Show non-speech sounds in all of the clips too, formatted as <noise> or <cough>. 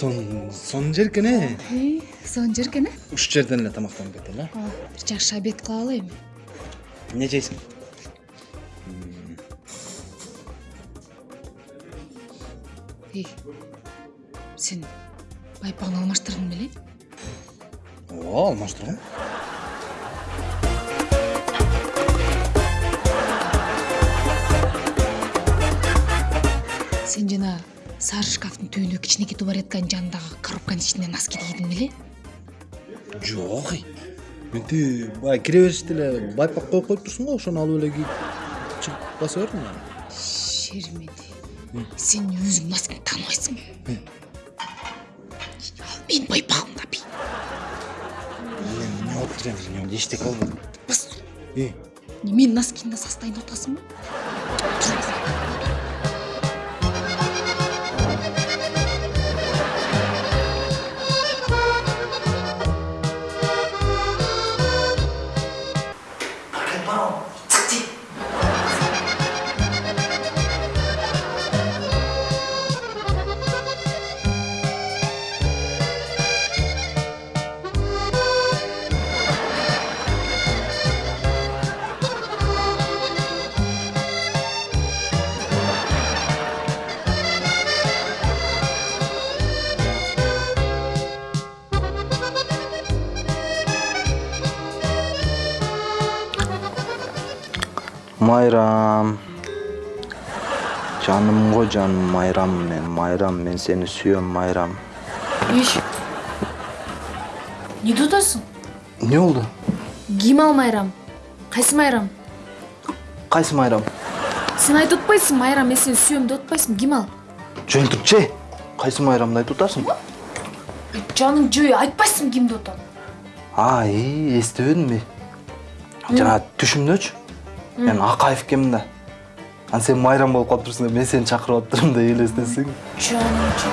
сон сонун жер экен э сонун жер экен э ушул жерден эле тамактанып кетели э бир жакшы обед кыла алайбы эмне жейсиң эй сен байпагын алмаштырдың беле ооба алмаштыргам сен жана сары шкафтын түбүндө кичинекей тубаретканын жанындагы коробканын ичинен носки кийдиң беле жок эй менти баягы кире бериште эле байпак коюп коюп турсуң го ошону алып эле кийип чыгып баса бердим анан шермеди сен өзүң носкиңди тааныбайсыңбы ал менин байпагым да бий. Эмне болуп тур эми эчтеке болбойт бас э менин носкимди состояние майрам жаным го жаным майрам мен майрам мен сени сүйөм майрам иш атасың эмне болду ким ал майрам кайсы майрам кайсы майрам сен айтып атпайсың майрам мен сени сүйөм деп ал жөн турчу кайсы майрамды айтып атасың жаның жөө айтпайсың деп атам а и эстебедимби жана түшүмдөчү мен акаев экенмин да. Анан сен майрам болуп калыптырсың да мен сени чакырып атырмын да элестетсең жаным жөө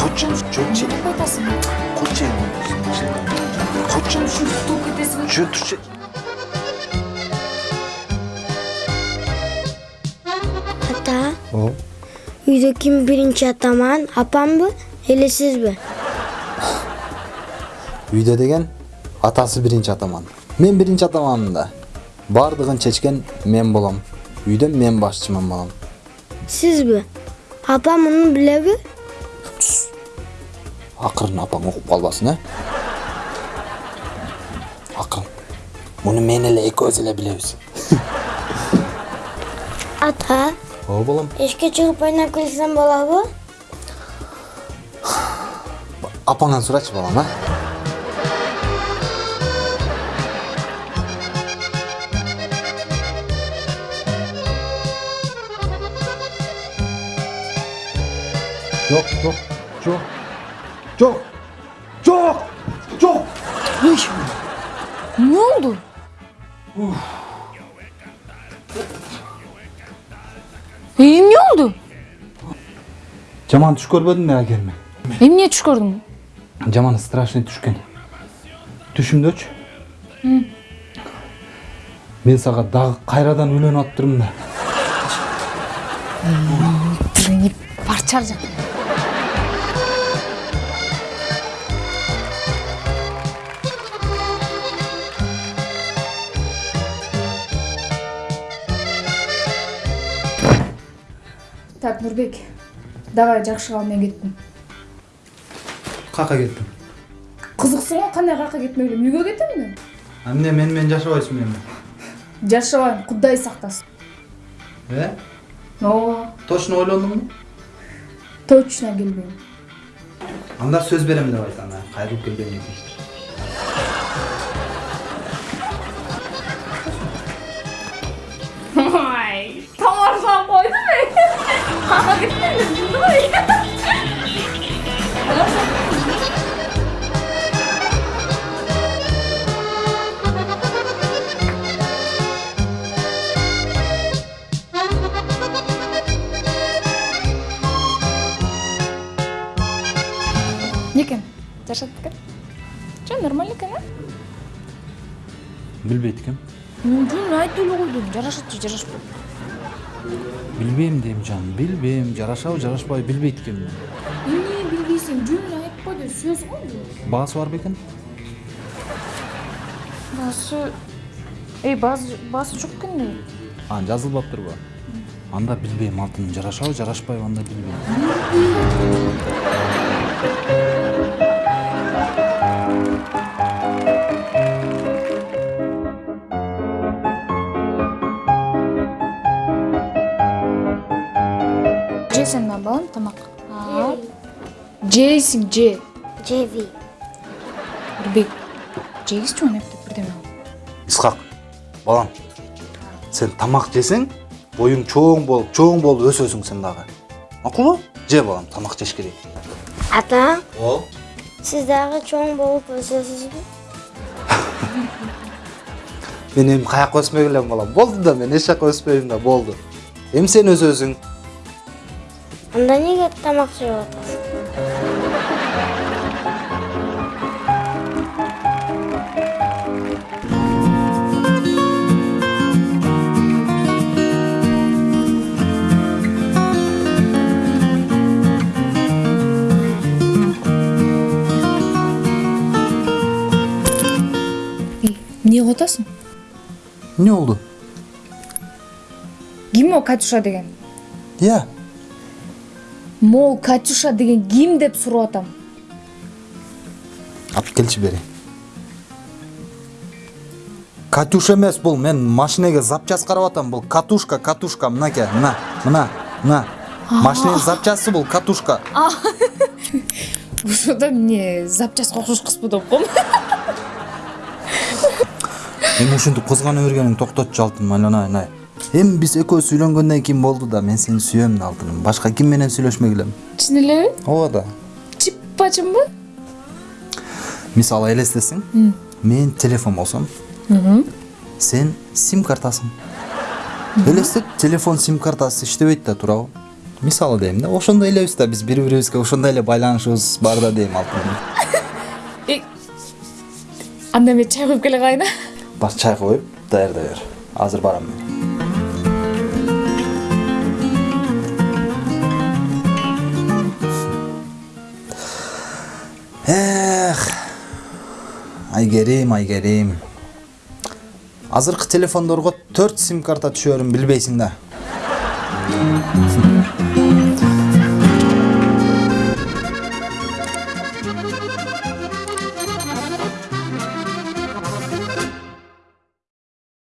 койчу жөнчү деп айтасың. Койчу койчу ушинтип утулуп кетесиң жөн турчу ата. Үйдө ким биринчи атаман апамбы эле сизби үйдө деген атасы биринчи атаман. Мен биринчи атаманмын да. Баардыгын чечкен мен болом үйдө мен башчыман <laughs> балам сизби апам муну билеби акырын апаң угуп калбасын э акырын муну мен эле экөөбүз эле билебиз ата? Ооба балам эшикке чыгып ойноп келсем болобу апаңан сурачы балам а жок жок жок жок жок жок эмне болду эй эмне болду жаман түш көрбөдүңбү агерме эмне түш көрдүң жаман страшный түшкөн түшүмдөчү мен сага дагы кайрадан үйлөнүп атыптырмын да тилиңи парчар жак так нурбек давай жакшы кал мен кеттим кака кеттим кызыксың го кандай жака кетмек кетемби а эмне мени менен жашабайсыңбы эми жашабайм кудай сактасын э ооба точно ойлондуңбу точно келбейм анда сөз берем деп айт анда кайрылып кечир жашат экен жок нормально экен а билбейт экем жөн айтып эле койдум жарашат же жарашпайт билбейм дейм жаным билбейм жарашабы жарашпайбы билбейт экенмин эмне билбейсиң сүйөсүң го баасы бар бекен баасы эй баасы жок экен эле а жазылбаптырбы анда билбейм алтын. Жарашабы жарашпайбы анда билбейм. Жесең да балам тамак жейсиң же Cevi. нурбек жегизчи оны эптеп бирдеме исхак балам сен тамак жесең боюң чоң болуп чоң болуп өсөсүң сен дагы макулбу же балам тамак жеш керек Ata, о siz daha çoğun bolup özüyorsunuz mu? мен эми каяка өспөй элем балам болду да мен эч жака өспөйм да болду эми сен өсөсүң Anda niye tamak suyu atasın? эмне кылып атасың эмне болду ким о катюша деген. Иә могул катюша деген ким деп сурап атам? Алып келчи бери катюша эмес бул мен машинеге запчасть карап атам бул. Катушка катушка мынаке мына мына мына. Машиненин запчасты бул катушка ошодо <laughs> эмне запчастка окшош кызбы деп коем эми ушинтип кызгана бергениң токтотчу алтыным айланай айланай эми биз экөөбүз үйлөнгөндөн кийин болду да мен сени сүйөм да алтыным башка ким менен сүйлөшмөк элем чын элеби ооба да чиппачымбы мисалы элестесең мен телефон болсом сен сим картасың элестет телефон сим картасы иштебейт да туурабы мисалы дейм да ошондой элебиз да биз бири бирибизге ошондой эле байланышыбыз бар да дейм алтыным анда мен чай куюп келе калайын а бар чай коюп даярдай бер азыр барам мен айгерим айгерим азыркы телефондорго төрт сим карта түшөрүн билбейсиң да